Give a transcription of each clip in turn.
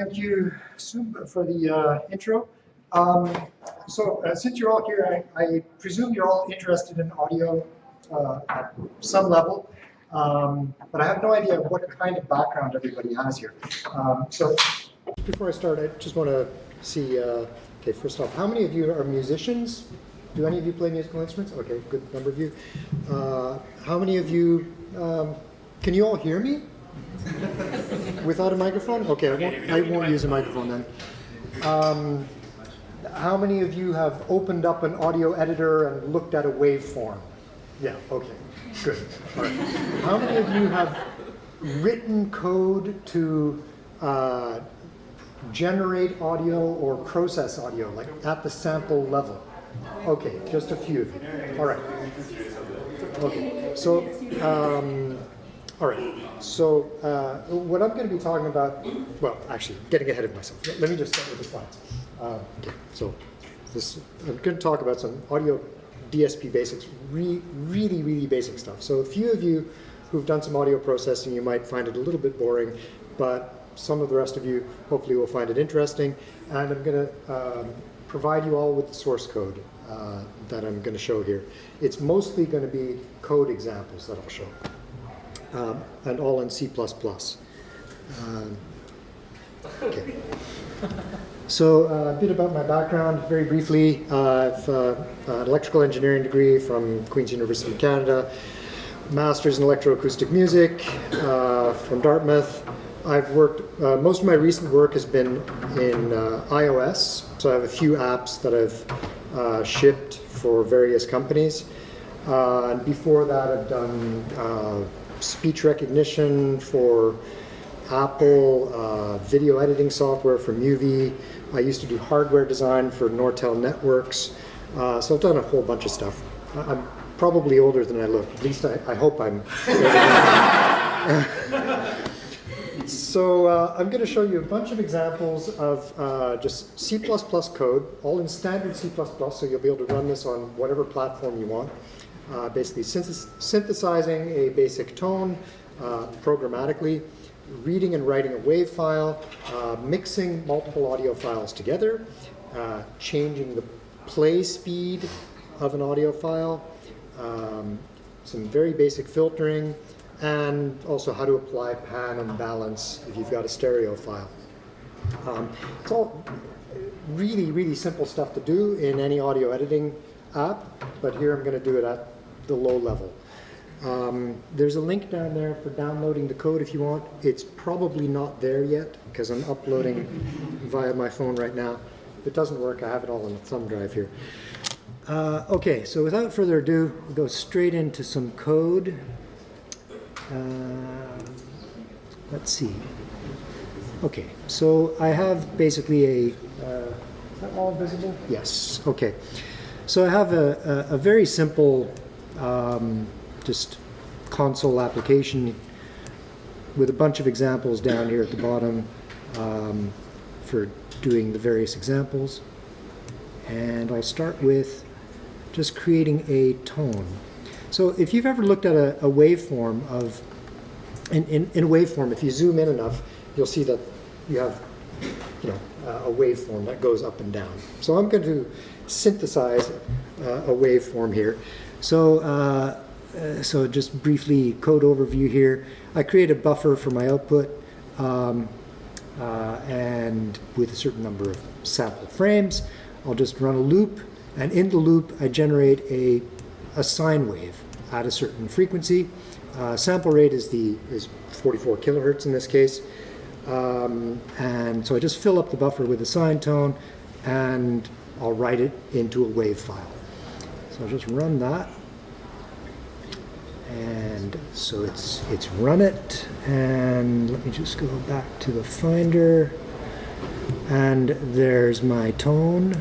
thank you Sue, for the uh, intro. Um, so uh, since you're all here, I, I, presume you're all interested in audio uh, at some level, um, but I have no idea what kind of background everybody has here. Um, so before I start, I just want to see, uh, okay, first off, how many of you are musicians? Do any of you play musical instruments? Okay, good number of you. Uh, how many of you, um, can you all hear me? Without a microphone? Okay, I won't, I won't use a microphone then. Um, how many of you have opened up an audio editor and looked at a waveform? Yeah, okay, good. Right. How many of you have written code to uh, generate audio or process audio, like at the sample level? Okay, just a few of you. All right. Okay, so um, all right, so uh, what I'm going to be talking about, well, actually, getting ahead of myself. Let me just start with the slides. Uh, okay, so this, I'm going to talk about some audio DSP basics, re really, really basic stuff. So a few of you who've done some audio processing, you might find it a little bit boring, but some of the rest of you hopefully will find it interesting. And I'm going to um, provide you all with the source code uh, that I'm going to show here. It's mostly going to be code examples that I'll show um, and all in C++. Um, okay. So uh, a bit about my background, very briefly. Uh, I've uh, an electrical engineering degree from Queen's University of Canada, master's in electroacoustic music uh, from Dartmouth. I've worked, most of my recent work has been in iOS, so I have a few apps that I've shipped for various companies. and before that I've done speech recognition for Apple, uh, video editing software for Uvee. I used to do hardware design for Nortel Networks. Uh, so I've done a whole bunch of stuff. I'm probably older than I look. At least I, I hope I'm. so uh, I'm going to show you a bunch of examples of uh, just C++ code, all in standard C++, so you'll be able to run this on whatever platform you want uh, basically synthesizing a basic tone uh, programmatically, reading and writing a WAV file, uh, mixing multiple audio files together, uh, changing the play speed of an audio file, um, some very basic filtering, and also how to apply pan and balance if you've got a stereo file. Um, it's all really, really simple stuff to do in any audio editing app, but here I'm going to do it at the low level. Um, there's a link down there for downloading the code if you want. It's probably not there yet because I'm uploading via my phone right now. If it doesn't work, I have it all on the thumb drive here. Uh, okay, so without further ado, we'll go straight into some code. Uh, let's see. Okay, so I have basically a, uh, is that all visible? Yes, okay. So I have a, a, a very simple um, just console application with a bunch of examples down here at the bottom um, for doing the various examples. And I'll start with just creating a tone. So if you've ever looked at a, a waveform of, in, in, in, a waveform, if you zoom in enough, you'll see that you have you know, a waveform that goes up and down. So I'm going to synthesize uh, a waveform here. So, uh, uh, so just briefly code overview here. I create a buffer for my output um, uh, and with a certain number of sample frames. I'll just run a loop and in the loop I generate a, a sine wave at a certain frequency. Uh, sample rate is the is 44 kilohertz in this case. Um, and so I just fill up the buffer with a sine tone and I'll write it into a wave file. So I'll just run that. And so it's, it's run it. And let me just go back to the Finder. And there's my tone.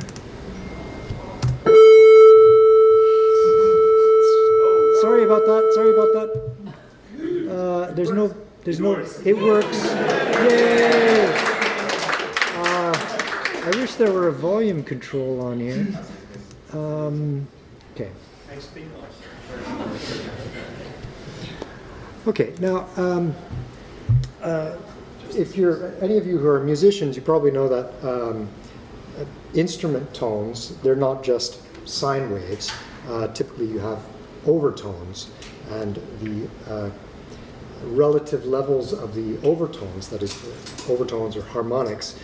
Sorry about that. Sorry about that. Uh, there's no, there's no, it works. Yay! Uh, I wish there were a volume control on here. Um, Okay. Okay, now, um, uh, if you're, any of you who are musicians, you probably know that um, uh, instrument tones, they're not just sine waves. Uh, typically you have overtones and the uh, relative levels of the overtones, that is overtones or harmonics,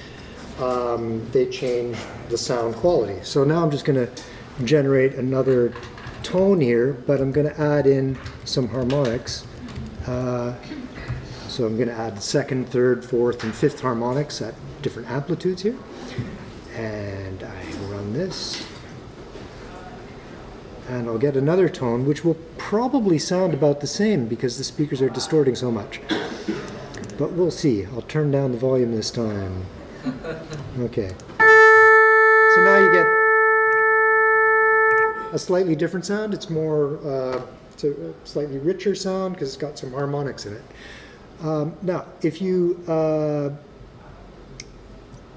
um, they change the sound quality. So now I'm just going to generate another tone here, but I'm going to add in some harmonics. Uh, so I'm going to add second, third, fourth, and fifth harmonics at different amplitudes here. And I run this. And I'll get another tone, which will probably sound about the same because the speakers are distorting so much. But we'll see. I'll turn down the volume this time. Okay. So now you get a slightly different sound. It's more, uh, it's a slightly richer sound because it's got some harmonics in it. Um, now, if you, uh,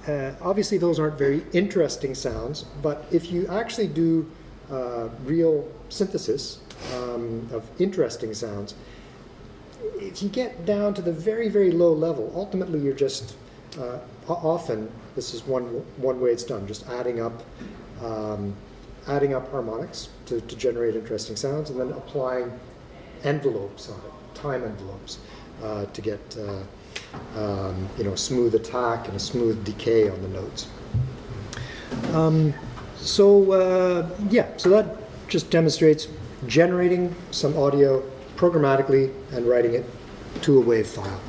uh, obviously those aren't very interesting sounds, but if you actually do uh, real synthesis um, of interesting sounds, if you get down to the very, very low level, ultimately you're just, uh, often, this is one, one way it's done, just adding up, um, adding up harmonics to, to generate interesting sounds and then applying envelopes on it, time envelopes, uh, to get, uh, um, you know, smooth attack and a smooth decay on the notes. Um, so, uh, yeah, so that just demonstrates generating some audio programmatically and writing it to a WAV file.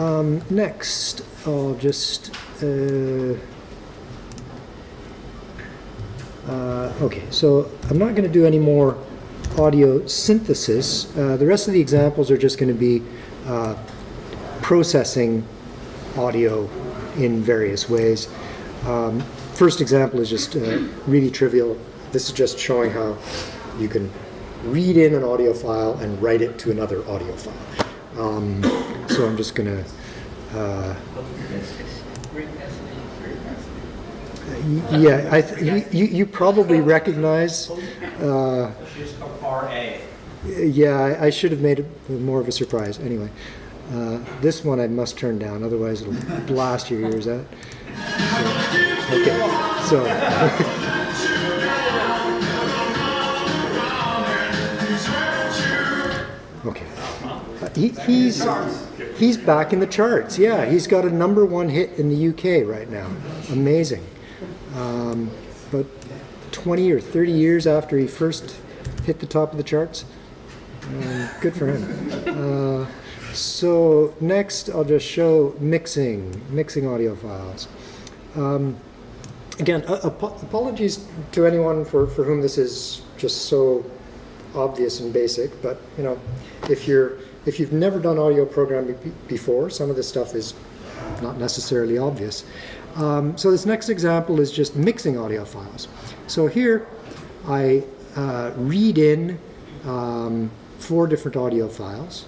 Um, next, I'll just, uh, uh, okay, so I'm not going to do any more audio synthesis. Uh, the rest of the examples are just going to be uh, processing audio in various ways. Um, first example is just uh, really trivial. This is just showing how you can read in an audio file and write it to another audio file. Um, so I'm just going to uh, yeah, I th you, you probably recognize. Uh, yeah, I, should have made it more of a surprise. Anyway, uh, this one I must turn down, otherwise it'll blast your ears out. So, okay, so. okay, uh, he, he's he's back in the charts. Yeah, he's got a number one hit in the UK right now. Amazing. Um, but 20 or 30 years after he first hit the top of the charts. Um, good for him. Uh, so next I'll just show mixing, mixing audio files. Um, again, ap apologies to anyone for, for whom this is just so obvious and basic, but you know, if you're if you've never done audio programming before, some of this stuff is not necessarily obvious. Um, so this next example is just mixing audio files. So here I uh, read in um, four different audio files.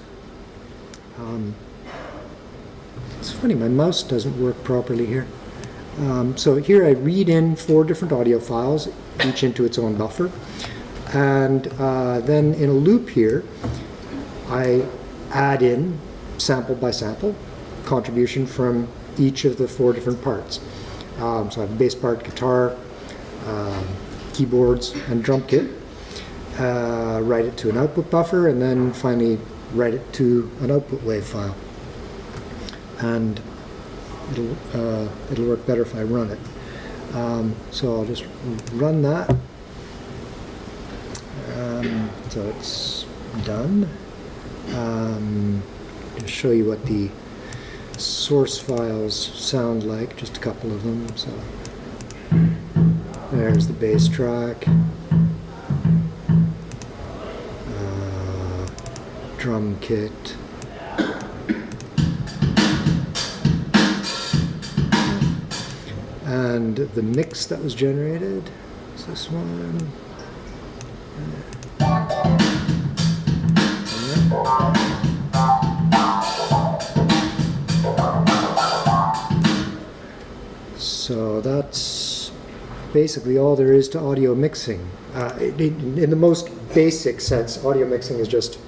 Um, it's funny, my mouse doesn't work properly here. Um, so here I read in four different audio files, each into its own buffer. And uh, then in a loop here, I add in sample by sample contribution from each of the four different parts. Um, so I have bass part, guitar, um, keyboards, and drum kit. Uh, write it to an output buffer, and then finally write it to an output wave file. And it'll, uh, it'll work better if I run it. Um, so I'll just run that. Um, so it's done. Um, to show you what the source files sound like, just a couple of them. So there's the bass track, uh, drum kit. And the mix that was generated is this one. That's basically all there is to audio mixing. Uh, in, in, the most basic sense, audio mixing is just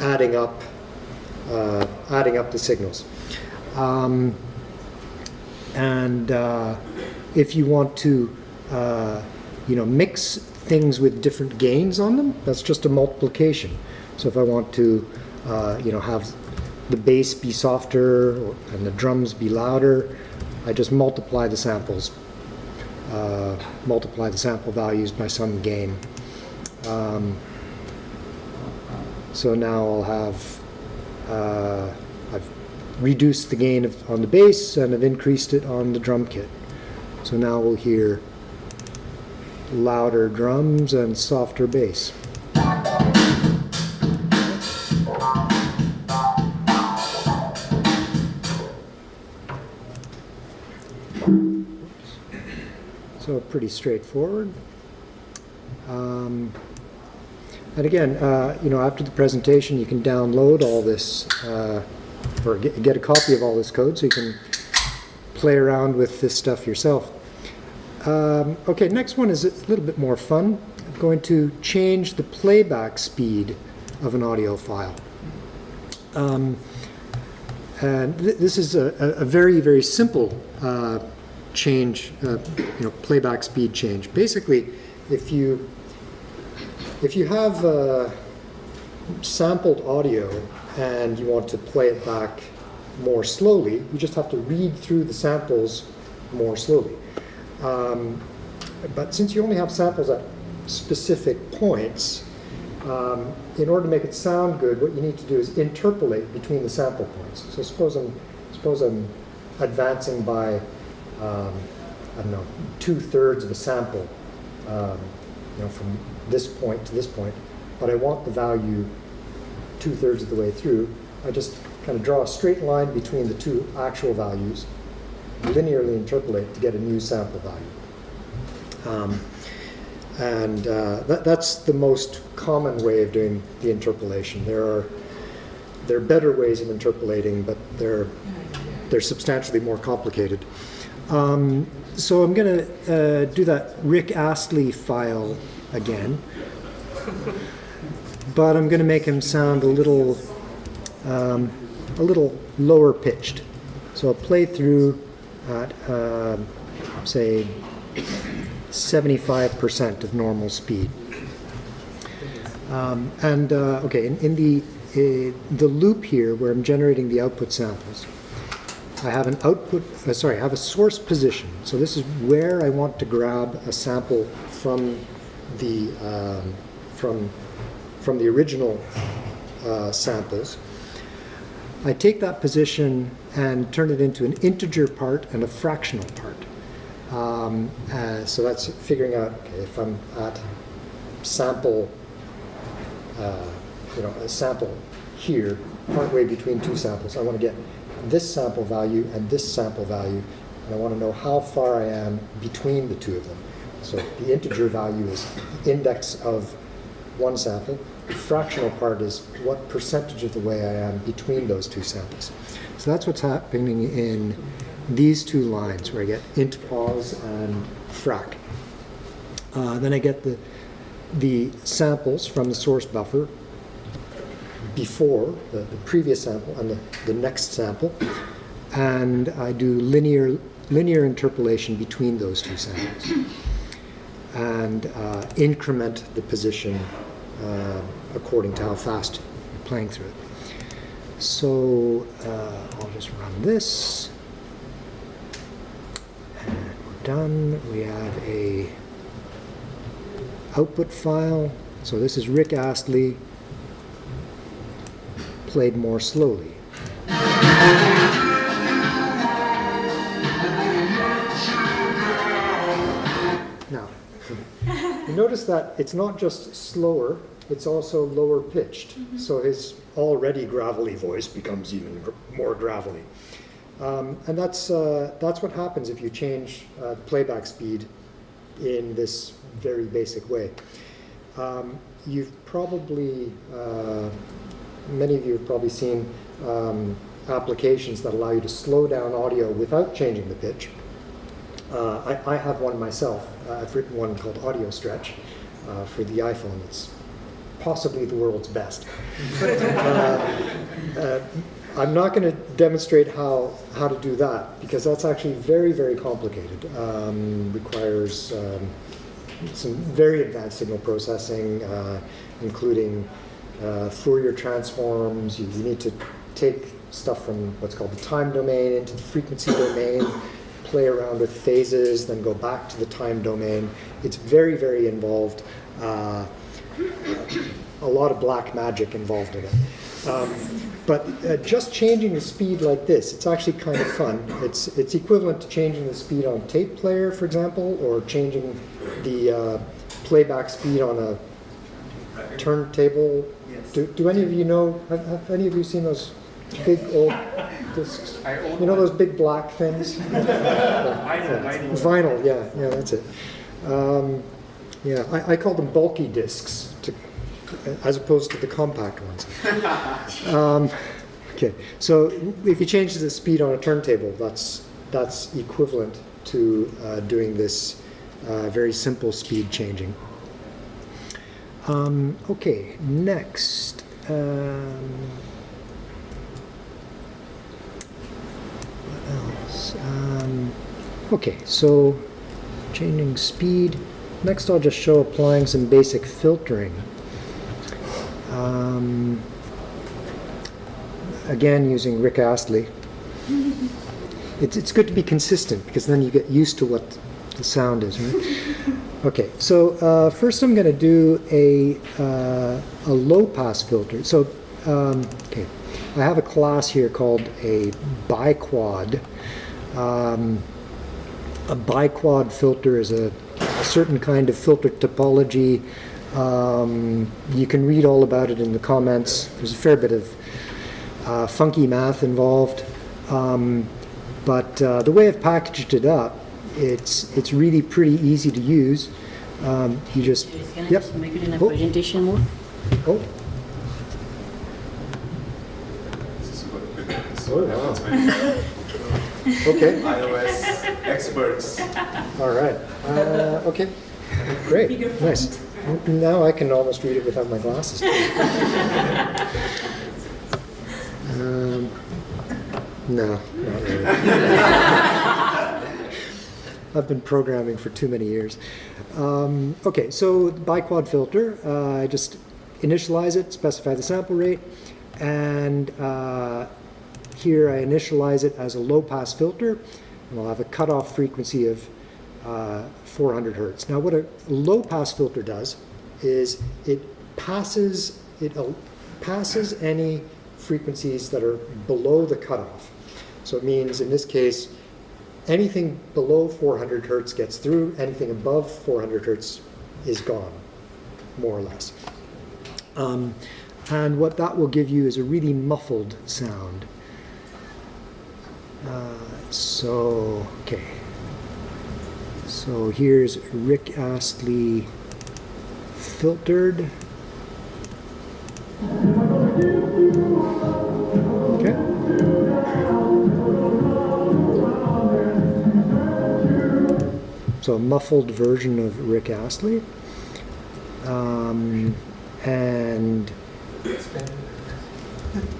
adding up, uh, adding up the signals. Um, and uh, if you want to, uh, you know, mix things with different gains on them, that's just a multiplication. So if I want to, uh, you know, have the bass be softer and the drums be louder, I just multiply the samples, uh, multiply the sample values by some gain. Um, so now I'll have, uh, I've reduced the gain of, on the bass and I've increased it on the drum kit. So now we'll hear louder drums and softer bass. Pretty straightforward. Um, and again, uh, you know, after the presentation, you can download all this, uh, or get, get a copy of all this code so you can play around with this stuff yourself. Um, okay, next one is a little bit more fun. I'm going to change the playback speed of an audio file. Um, and th this is a, a, very, very simple uh, change, uh, you know, playback speed change. Basically, if you if you have uh, sampled audio and you want to play it back more slowly, you just have to read through the samples more slowly. Um, but since you only have samples at specific points, um, in order to make it sound good, what you need to do is interpolate between the sample points. So suppose I'm, suppose I'm advancing by, um, I don't know, two-thirds of a sample, um, you know, from this point to this point, but I want the value two-thirds of the way through. I just kind of draw a straight line between the two actual values, linearly interpolate to get a new sample value. Um, and uh, that, that's the most common way of doing the interpolation. There are there are better ways of interpolating, but they're they're substantially more complicated. Um, so I'm going to uh, do that Rick Astley file again, but I'm going to make him sound a little um, a little lower pitched. So I'll play through at uh, say 75% of normal speed. Um, and uh, okay, in, in the uh, the loop here where I'm generating the output samples, I have an output, uh, sorry, I have a source position. So this is where I want to grab a sample from the um, from from the original uh, samples. I take that position and turn it into an integer part and a fractional part. Um, uh, so that's figuring out okay, if I'm at sample, uh, you know, a sample here, partway between two samples. I want to get this sample value and this sample value, and I want to know how far I am between the two of them. So the integer value is the index of one sample. The fractional part is what percentage of the way I am between those two samples. So that's what's happening in these two lines where I get int pos and frac. Uh, then I get the, the samples from the source buffer before the, the previous sample and the, the next sample. And I do linear, linear interpolation between those two samples and uh, increment the position uh, according to how fast you're playing through it. So uh, I'll just run this. And we're done. We have a output file. So this is Rick Astley played more slowly. Now, you notice that it's not just slower, it's also lower pitched. Mm -hmm. So his already gravelly voice becomes even more gravelly. Um, and that's, uh, that's what happens if you change uh, playback speed in this very basic way. Um, you've probably, uh, many of you have probably seen um, applications that allow you to slow down audio without changing the pitch. Uh, I, I, have one myself. Uh, I've written one called Audio Stretch uh, for the iPhone. It's possibly the world's best. uh, uh, I'm not going to demonstrate how, how to do that, because that's actually very, very complicated. Um, Requires um, some very advanced signal processing, uh, including uh, Fourier transforms. You you need to take stuff from what's called the time domain into the frequency domain, play around with phases, then go back to the time domain. It's very, very involved. Uh, a lot of black magic involved in it. Um, but uh, just changing the speed like this, it's actually kind of fun. It's, it's equivalent to changing the speed on a tape player, for example, or changing the uh, playback speed on a turntable. Yes. Do, do any of you know, have, have any of you seen those big old discs? I own You know those big black things? Vinyl, vinyl. Vinyl, yeah, yeah, that's it. Um, yeah, I, I call them bulky discs, to, as opposed to the compact ones. um, okay, so if you change the speed on a turntable, that's that's equivalent to uh, doing this uh, very simple speed changing. Um, okay, next. Um, what else? Um, okay, so changing speed. Next, I'll just show applying some basic filtering. Um, again, using Rick Astley. It's, it's good to be consistent because then you get used to what the sound is, right? Okay, so uh, first I'm going to do a, uh, a low pass filter. So, um, okay, I have a class here called a biquad. Um, a biquad filter is a, a certain kind of filter topology. Um, you can read all about it in the comments. There's a fair bit of uh, funky math involved. Um, but uh, the way I've packaged it up, it's, it's really pretty easy to use. Um, you just, Can I yep. just make it in a Oh. presentation mode? Oh, This is what this Oh, wow. okay, iOS experts. all right. Uh, okay, great, nice. Now I can almost read it without my glasses. Um, no, not really. I've been programming for too many years. Um, okay, so biquad filter, uh, I just initialize it, specify the sample rate, and uh, here I initialize it as a low pass filter, and I'll have a cutoff frequency of uh, 400 hertz. Now, what a low pass filter does is it passes it passes any frequencies that are below the cutoff. So it means in this case, anything below 400 hertz gets through, anything above 400 hertz is gone, more or less. Um, and what that will give you is a really muffled sound. Uh, so, okay. So here's Rick Astley filtered. So a muffled version of Rick Astley. Um, and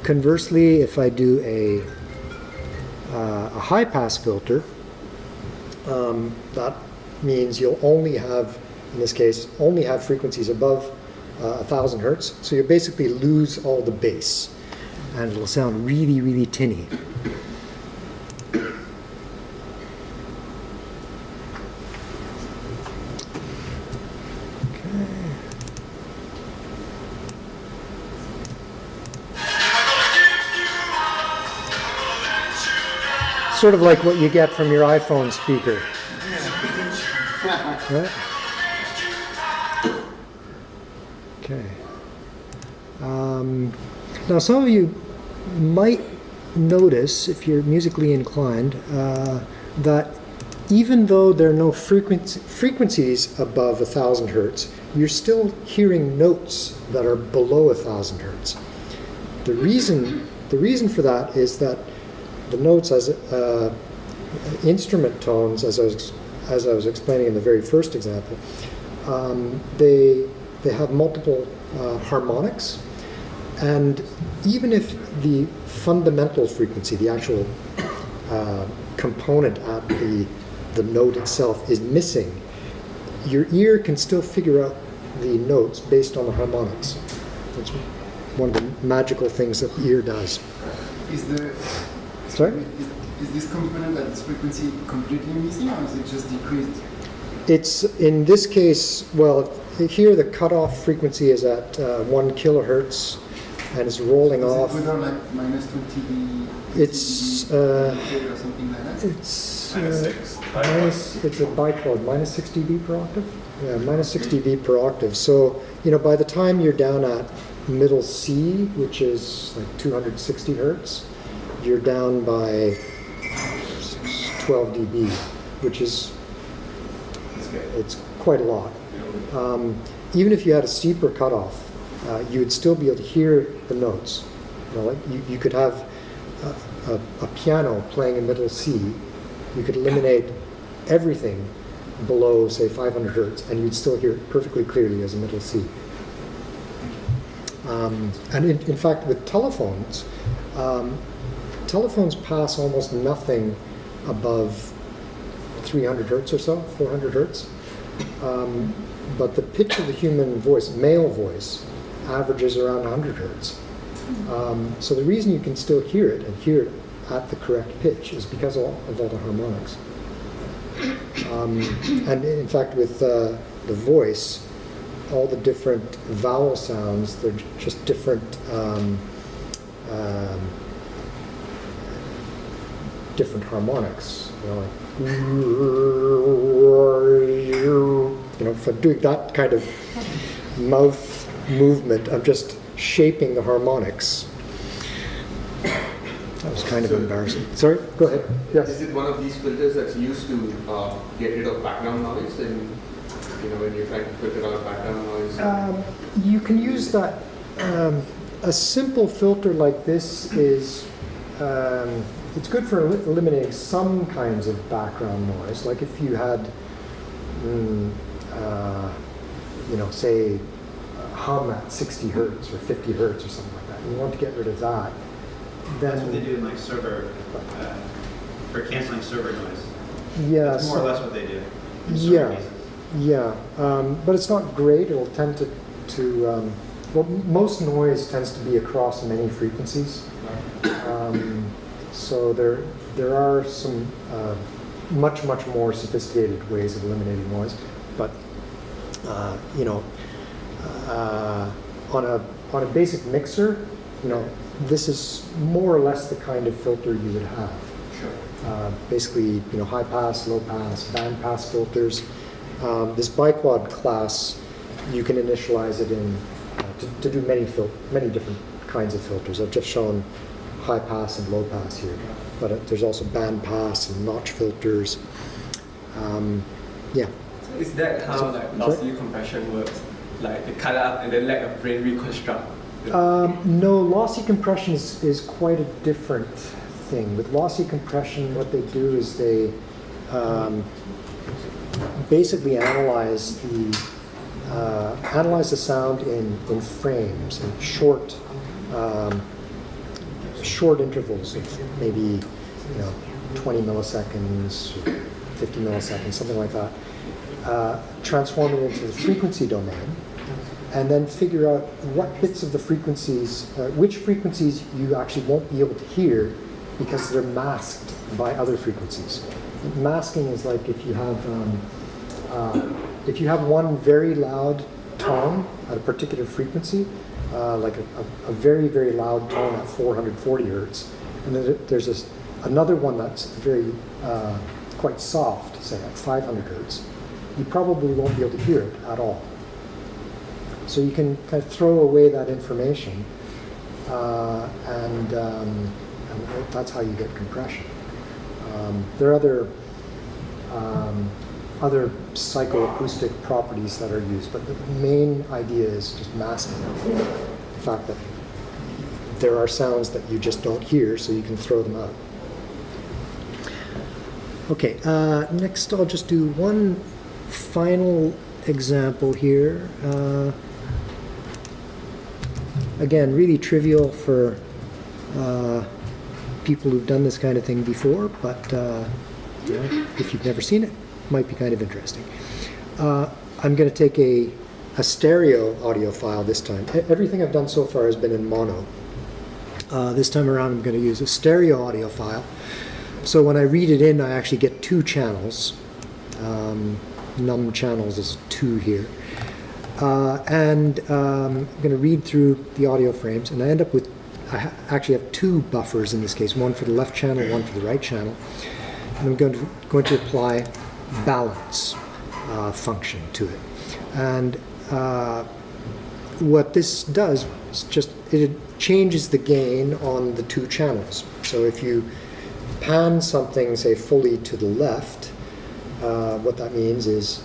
conversely, if I do a, uh, a high pass filter, um, that means you'll only have, in this case, only have frequencies above uh, 1000 hertz. So you basically lose all the bass and it'll sound really, really tinny. Sort of like what you get from your iPhone speaker. Right? Okay. Um, now, some of you might notice, if you're musically inclined, uh, that even though there are no frequency, frequencies above 1000 hertz, you're still hearing notes that are below 1000 hertz. The reason, the reason for that is that the notes as uh, instrument tones, as I was as I was explaining in the very first example, um, they they have multiple uh, harmonics, and even if the fundamental frequency, the actual uh, component at the, the note itself is missing, your ear can still figure out the notes based on the harmonics. That's one of the magical things that the ear does. Is the Sorry? is, is this component at this frequency completely missing, or is it just decreased? It's, in this case, well, here the cutoff frequency is at uh, one kilohertz and is rolling Does off. it go down like minus 20 It's, dB uh, or something like that? It's, Minus uh, six. minus, it's a biquad, minus 6 dB per octave? Yeah, minus 6 dB per octave. So, you know, by the time you're down at middle C, which is like 260 hertz, you're down by 12 dB, which is, it's quite a lot. Um, even if you had a steeper cutoff, uh, you would still be able to hear the notes. You, know, like you, you could have a, a, a piano playing a middle C. You could eliminate everything below, say, 500 hertz, and you'd still hear it perfectly clearly as a middle C. Um, and in, in fact, with telephones, um, telephones pass almost nothing above 300 hertz or so, 400 hertz. Um, but the pitch of the human voice, male voice, averages around 100 hertz. Um, so the reason you can still hear it and hear it at the correct pitch is because of all, of all the harmonics. Um, and in fact, with uh, the voice, all the different vowel sounds, they're just different um, um, different harmonics. You know, like, you know, if I'm doing that kind of mouth movement, I'm just shaping the harmonics. That was kind of So- embarrassing. Sorry, go ahead. Is Yes. it one of these filters that's used to uh, get rid of background noise and, you know, when you're trying to filter out background noise? Um, you can use that. Um, a simple filter like this is um, it's good for el- eliminating some kinds of background noise. Like if you had, mm, uh, you know, say a hum at 60 hertz or 50 hertz or something like that. You want to get rid of that. Then That's what they do in like server, uh, for canceling server noise. yeah, That's more or less what they do. in Yeah. cases. Yeah, um, but it's not great. It'll tend to, to um, well, most noise tends to be across many frequencies. Um, so there, there are some uh, much, much more sophisticated ways of eliminating noise. But uh, you know, uh, on a on a basic mixer, you know, this is more or less the kind of filter you would have Sure. uh, basically, you know, high pass, low pass, band pass filters. Um, this biquad class, you can initialize it in uh, to, to do many fil- many different kinds of filters. I've just shown high pass and low pass here, but uh, there's also band pass and notch filters. Um, yeah, Is that how like lossy compression works? Like they cut up and then let a brain reconstruct. Um, no, lossy compression is, is quite a different thing. With lossy compression, what they do is they um, basically analyze the uh, analyze the sound in, in frames, in short um, short intervals of maybe you know 20 milliseconds, 50 milliseconds, something like that. Uh, transform it into the frequency domain and then figure out what bits of the frequencies, uh, which frequencies you actually won't be able to hear because they're masked by other frequencies. Masking is like if you have um, uh, if you have one very loud tone at a particular frequency, uh, like a, a, a very very loud tone at 440 hertz, and then there's this another one that's very uh, quite soft, say at 500 hertz, you probably won't be able to hear it at all. So you can kind of throw away that information, uh, and, um, and that's how you get compression. Um, there are other um, other psychoacoustic properties that are used, but the main idea is just masking the fact that there are sounds that you just don't hear, so you can throw them out. Okay, uh, next I'll just do one final example here. Uh, again, really trivial for uh, people who've done this kind of thing before, but uh, if you've never seen it, might be kind of interesting. Uh, I'm going to take a, a stereo audio file this time. Everything I've done so far has been in mono. Uh, this time around, I'm going to use a stereo audio file. So when I read it in, I actually get two channels. Um, num channels is two here. Uh, and um, I'm going to read through the audio frames, and I end up with, I actually have two buffers in this case, one for the left channel, one for the right channel. And I'm going to, going to apply balance uh, function to it. And uh, what this does is just, it changes the gain on the two channels. So if you pan something, say, fully to the left, uh, what that means is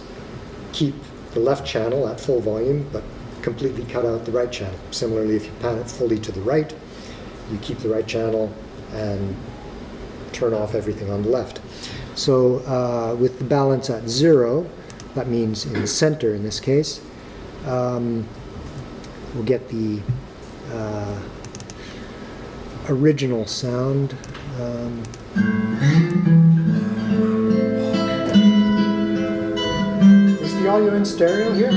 keep the left channel at full volume, but completely cut out the right channel. Similarly, if you pan it fully to the right, you keep the right channel and turn off everything on the left. So uh, with the balance at zero, that means in the center in this case, um, we'll get the uh, original sound. Um, is the audio in stereo here?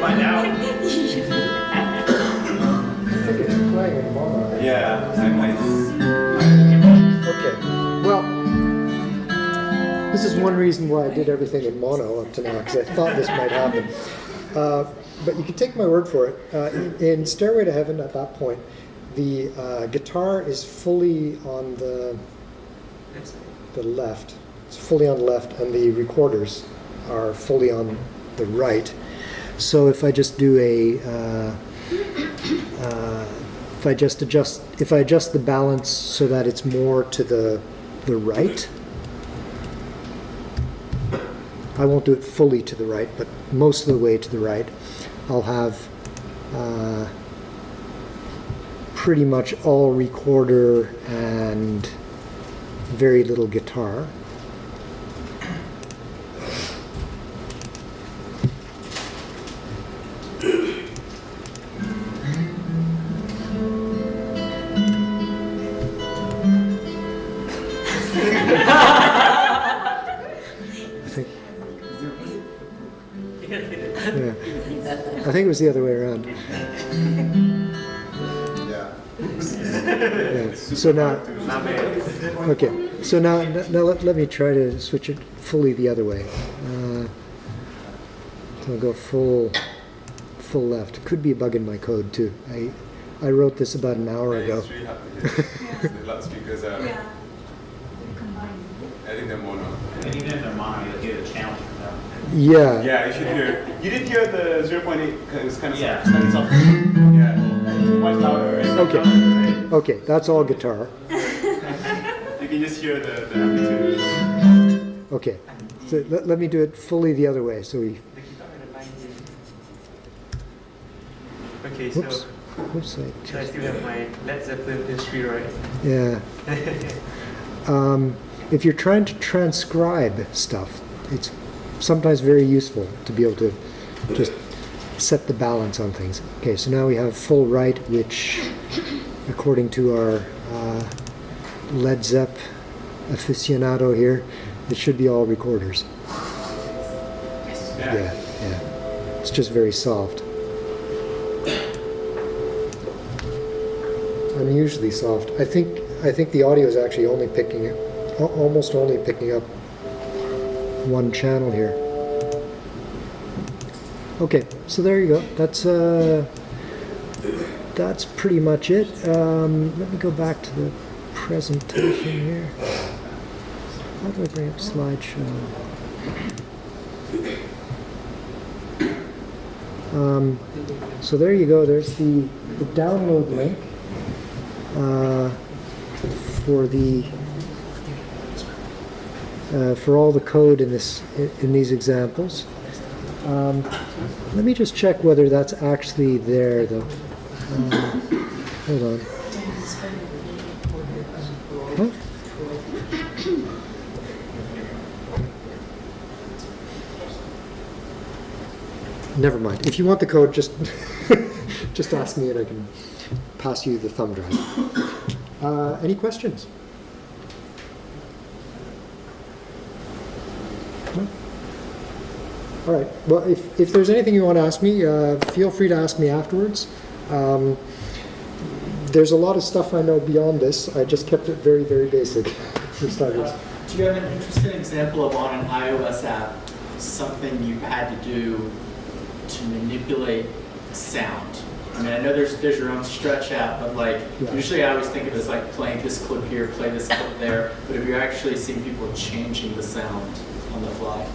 Find out. I think it's playing in mono. Yeah, I might. Is one reason why I did everything in mono up to now, because I thought this might happen. Uh, but you can take my word for it. Uh, in, in Stairway to Heaven, at that point, the uh, guitar is fully on the the left. It's fully on the left, and the recorders are fully on the right. So if I just do a uh, uh, if I just adjust if I adjust the balance so that it's more to the the right I won't do it fully to the right but most of the way to the right I'll have uh, pretty much all recorder and very little guitar was the other way around. Yeah. Yeah. So now, okay. So now, now let, let me try to switch it fully the other way. Uh, I'll go full, full left. Could be a bug in my code too. I, I wrote this about an hour ago. It's really hard to hear. The loudspeakers are, Yeah. I think they're mono. And even if they're mono, you'll get a challenge from them. Yeah. Yeah, you should hear. You did hear the 0.8, 'cause it's kind of Yeah. soft, slightly soft. Yeah. It's much louder. Right? Okay. Right? Okay, that's all guitar. You can just hear the, the amplitude. Okay. So let, let me do it fully the other way. So we, Okay, so, whoops, whoops, I I still have my Led Zeppelin history, right? Yeah. Um, if you're trying to transcribe stuff, it's sometimes very useful to be able to just set the balance on things. Okay, so now we have full right, which, according to our uh, Led Zepp aficionado here, it should be all recorders. Yeah. Yeah, yeah. It's just very soft. Unusually soft. I think I think the audio is actually only picking almost only picking up one channel here. Okay, so there you go. That's uh, that's pretty much it. Um, let me go back to the presentation here. How do I bring up slideshow? Um, so there you go. There's the, the download link uh, for the uh, for all the code in this in these examples. Um, let me just check whether that's actually there, though. Um, hold on. Huh? Never mind. If you want the code, just just ask me and I can pass you the thumb drive. Uh, any questions? All right. Well, if, if there's anything you want to ask me, uh, feel free to ask me afterwards. Um, there's a lot of stuff I know beyond this. I just kept it very, very basic for starters. Do you have an interesting example of on an iOS app, something you had to do to manipulate sound? I mean, I know there's there's your own stretch app, but like Yeah. usually I always think of it as like playing this clip here, play this clip there. But if you're actually seeing people changing the sound on the fly,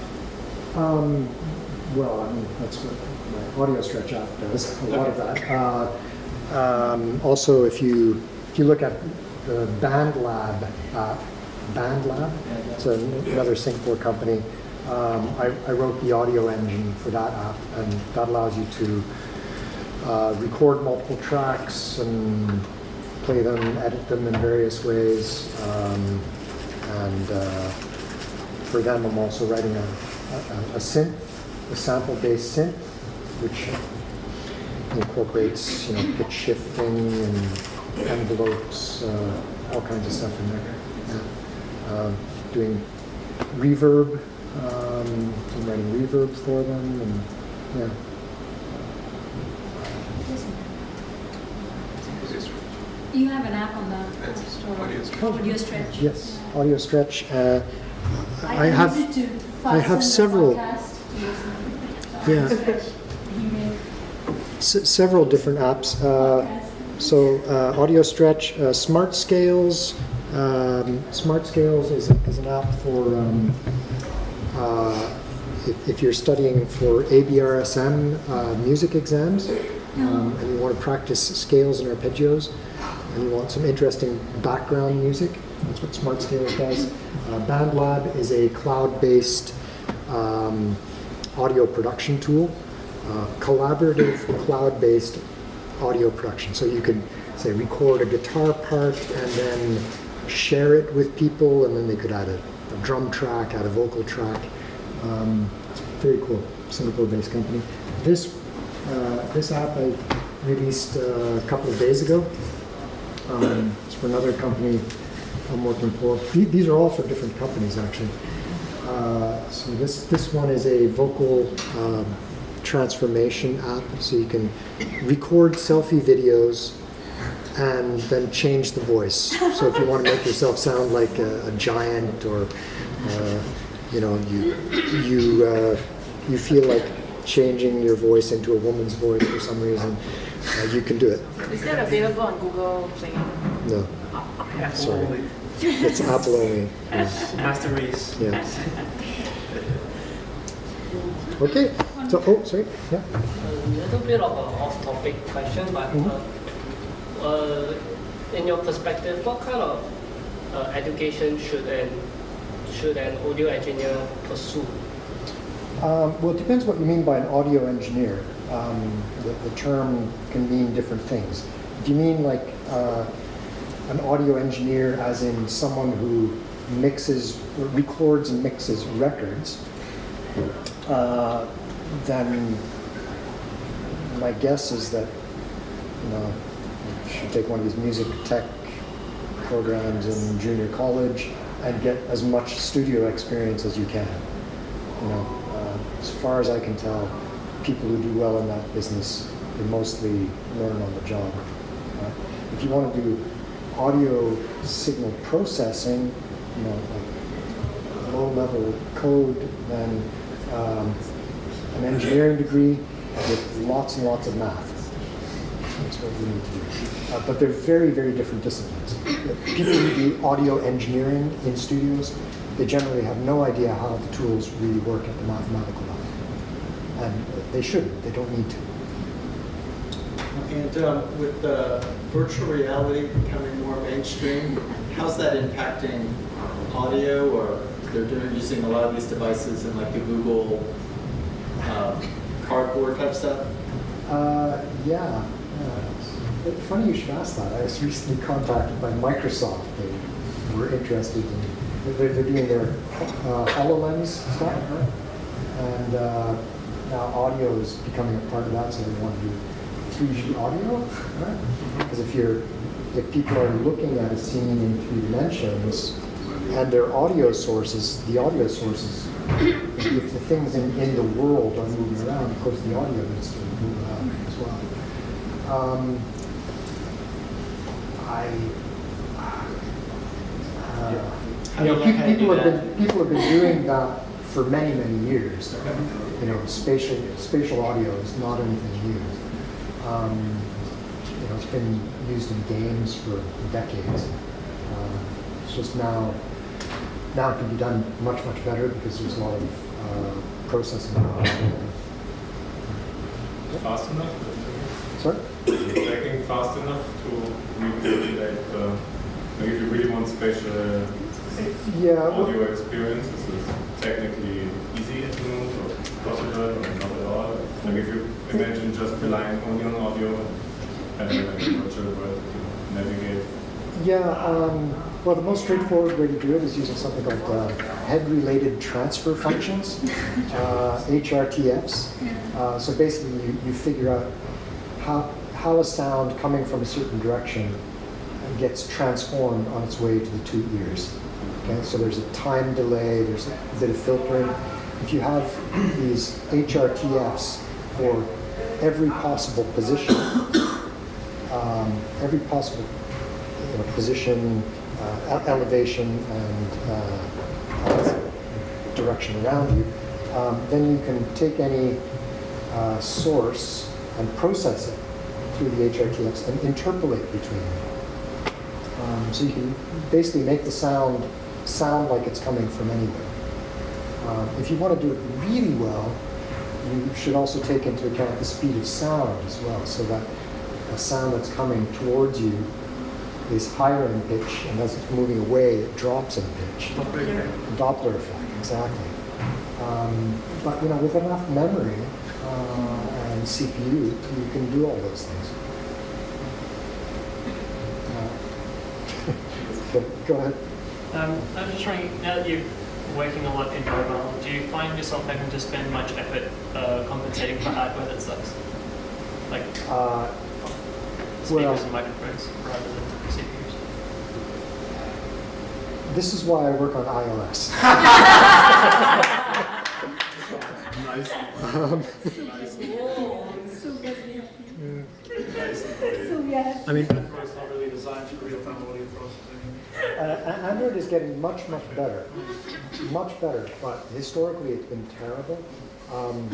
Um, well, I mean, that's what my audio stretch app does, a lot of that. Uh, um, also, if you, if you look at the BandLab app, BandLab, it's another Singapore company. Um, I, I wrote the audio engine for that app, and that allows you to uh, record multiple tracks and play them, edit them in various ways. Um, and uh, for them, I'm also writing a, a, a synth, a sample-based synth, which incorporates, you know, pitch shifting and envelopes, uh, all kinds of stuff in there. Yeah. Um, doing reverb, um, I'm writing reverb for them, and yeah. You have an app on the App Store. Audio Stretch. Yes, audio stretch. Uh, I I have, to I have several- podcast to listen. Yeah. Several different apps. Uh. So uh, Audio Stretch, uh, Smart Scales. Um, Smart Scales is, is an app for um, uh, if, if you're studying for ABRSM uh, music exams um, and you want to practice scales and arpeggios and you want some interesting background music. That's what Smart Scales does. Uh, BandLab is a cloud-based um, audio production tool, uh, collaborative cloud-based audio production. So you can say record a guitar part and then share it with people, and then they could add a, a drum track, add a vocal track. Um, it's very cool. Singapore-based company. This uh, this app I released uh, a couple of days ago. Um, it's for another company I'm working for. These are all for different companies, actually. Uh, so this this one is a vocal um, transformation app, so you can record selfie videos and then change the voice. So if you want to make yourself sound like a, a giant, or uh, you know, you you uh, you feel like changing your voice into a woman's voice for some reason, uh, you can do it. Is that available on Google Play? No, Apple Sorry. Only. it's Apple only. Yeah. Master race. Yeah. Okay. So, oh, sorry. Yeah. A little bit of an off-topic question, but uh, uh, in your perspective, what kind of uh, education should an should an audio engineer pursue? Um, well, it depends what you mean by an audio engineer. Um, the, the term can mean different things. If you mean like uh, an audio engineer, as in someone who mixes, records and mixes records, uh, then my guess is that you know you should take one of these music tech programs in junior college and get as much studio experience as you can. You know, uh, as far as I can tell, people who do well in that business, they mostly learn on the job. Uh, if you want to do audio signal processing, you know, like low-level code, then um, an engineering degree with lots and lots of math. That's what we need to do. Uh, but they're very, very different disciplines. People who do audio engineering in studios, they generally have no idea how the tools really work at the mathematical level. And they shouldn't, they don't need to. And um, with virtual reality becoming more mainstream, how's that impacting audio? Or they're doing using a lot of these devices in like the Google um, cardboard type stuff. Uh, yeah. Uh, it's funny you should ask that. I was recently contacted by Microsoft. They were interested in, they're, they're doing their uh, HoloLens stuff. And uh, now audio is becoming a part of that, so they want to do 3D audio, right? Because if you're, if people are looking at a scene in three dimensions and their audio sources, the audio sources, if the things in, in the world are moving around, of course the audio needs to move around as well. Um, I, uh, How you do know, pe- learn how to people have been, people have been doing that for many, many years. You know, spatial, spatial audio is not anything new. Um, you know, it's been used in games for decades. Um, it's just now, now it can be done much, much better because there's a lot of uh, processing. power. Fast enough? Sorry? Is it tracking fast enough to recreate, uh, like if you really want spatial Yeah, audio experience, is technically easy at the moment or possible or not at all? Like if you imagine just relying only on audio and virtual world navigate. Yeah, um, well, the most straightforward way to do it is using something called uh, head-related transfer functions, uh, HRTFs. Uh, so basically, you, you figure out how, how a sound coming from a certain direction gets transformed on its way to the two ears. Okay, so there's a time delay, there's a bit of filtering. If you have these HRTFs for every possible position, um, every possible you know, position, uh, elevation, and uh, direction around you, um, then you can take any uh, source and process it through the HRTFs and interpolate between them. Um, so you can basically make the sound sound like it's coming from anywhere. Um, if you want to do it really well, you should also take into account the speed of sound as well, so that a sound that's coming towards you is higher in pitch, and as it's moving away, it drops in pitch. Doppler effect, exactly. Um, but you know, with enough memory uh, and CPU, you can do all those things. Uh, go, go ahead. Um, I was just wondering, now that you're working a lot in mobile, do you find yourself having to spend much effort uh, compensating for hardware that sucks? Like Uh, speakers well- and microphones rather than CPUs? This is why I work on iOS. Nice. Um, I mean, Android's not really designed for real-time audio processing. Uh, Android is getting much, much better, much better, but historically it's been terrible. Um,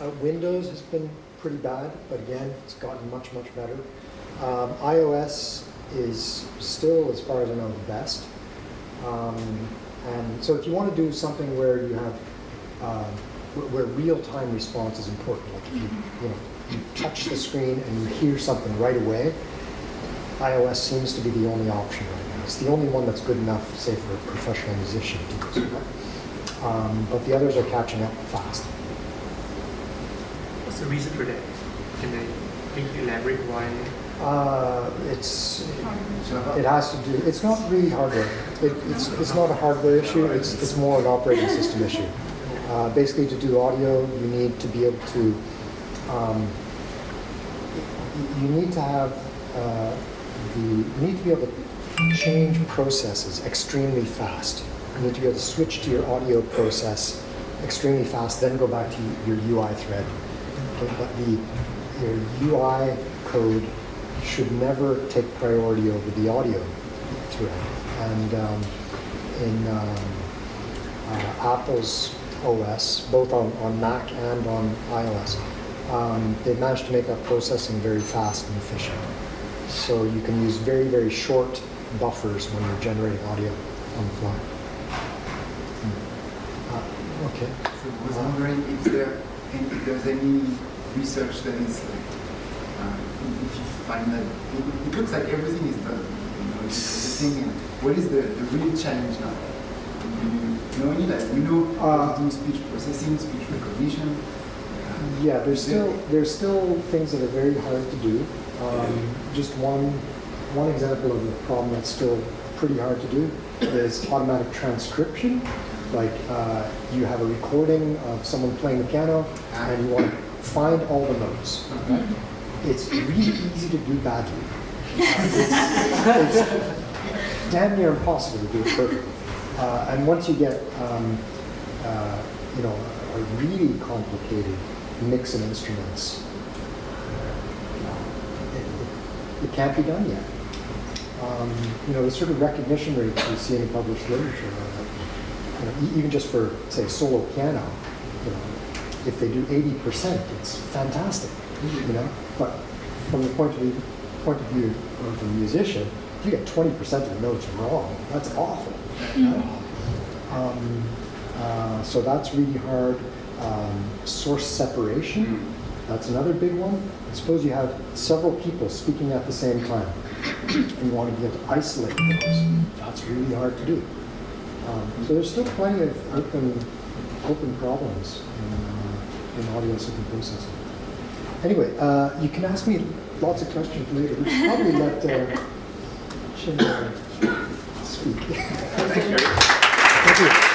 uh, Windows has been pretty bad, but again, it's gotten much, much better. Um, iOS is still, as far as I know, the best. Um, and so if you want to do something where you have, uh, where, where real-time response is important, like if you, you know, you touch the screen and you hear something right away, iOS seems to be the only option right. It's the only one that's good enough, say, for a professional musician to use. Um, but the others are catching up fast. What's the reason for that? Can I can you elaborate why? Uh, it's, it has to do, it's not really hardware. It, it's, it's not a hardware issue, it's, it's more an operating system issue. Uh, basically, to do audio, you need to be able to, um, you need to have, uh, the, you need to be able to change processes extremely fast. You need to be able to switch to your audio process extremely fast, then go back to your UI thread. Okay, but the, your UI code should never take priority over the audio thread. And um, in um, uh, Apple's OS, both on, on Mac and on iOS, um, they've managed to make that processing very fast and efficient. So you can use very, very short buffers when you're generating audio on the fly. Hmm. Uh, okay. So I was wondering if there if there's any research that is like uh, if you find that it, it looks like everything is done, you know, it's the thing. And what is the, the real challenge now? Do you know any like we know how to do speech processing, speech recognition. Yeah, there's still there's still things that are very hard to do. Um, just one one example of a problem that's still pretty hard to do is automatic transcription. Like uh, you have a recording of someone playing the piano, and you want to find all the notes. Right? it's really easy to do badly. It's, it's damn near impossible to do it perfectly. Uh, and once you get, um, uh, you know, a really complicated mix of instruments, it, it, it can't be done yet. Um, you know, the sort of recognition rate rates we see in published literature, uh, you know, even just for, say, solo piano, you know, if they do 80%, it's fantastic, you know. But from the point of view, point of view of the musician, if you get 20% of the notes wrong, that's awful. you know. Um, uh, so that's really hard. Um, source separation, that's another big one. Suppose you have several people speaking at the same time, and you want to be able to isolate those. That's really hard to do. Um, so there's still plenty of open, open problems in, uh, in audio signal processing. Anyway, uh, you can ask me lots of questions later. We should probably let uh, speak. Thank you.